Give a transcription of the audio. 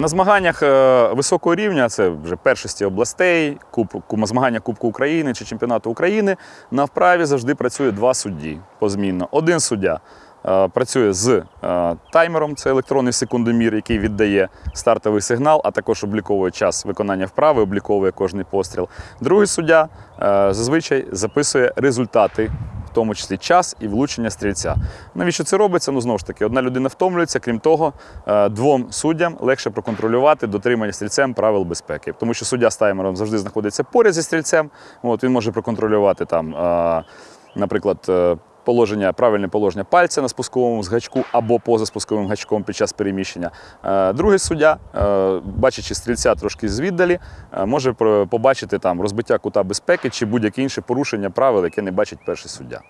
На змаганнях е, високого рівня, це вже першості областей, куб, змагання Кубку України чи чемпіонату України. На вправі завжди працює два судді позмінно. Один суддя е, працює з е, таймером, це електронний секундомір, який віддає стартовий сигнал, а також обліковує час виконання вправи, обліковує кожний постріл. Другий суддя зазвичай записує результати. Тому числі час і влучення стрільця. Навіщо це робиться? Ну знову ж таки, одна людина втомлюється. Крім того, е, двом суддям легше проконтролювати дотримання стрільцем правил безпеки, тому що суддя з таймером завжди знаходиться поряд зі стрільцем. От він може проконтролювати там, е, наприклад. Положення, правильне положення пальця на спусковому гачку або поза спусковим гачком під час переміщення. Е, Другий суддя, е, бачачи стрільця трошки звіддалі, е, може побачити там розбиття кута безпеки чи будь-яке інше порушення правил, яке не бачить перший суддя.